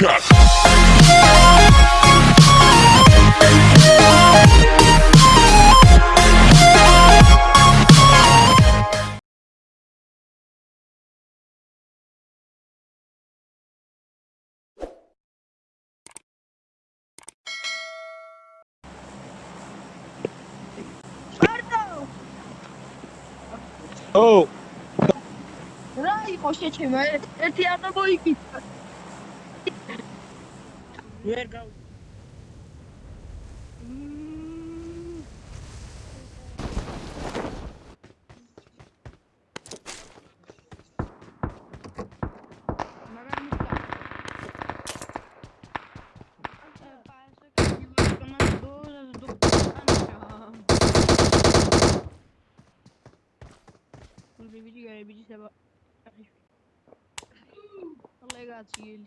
cut. ო რა იყო შეჩემა ერთი არ მოიგიცა Where go? Mm. Não tem vídeo, galera. Vídeo, sei lá. Legal, ele.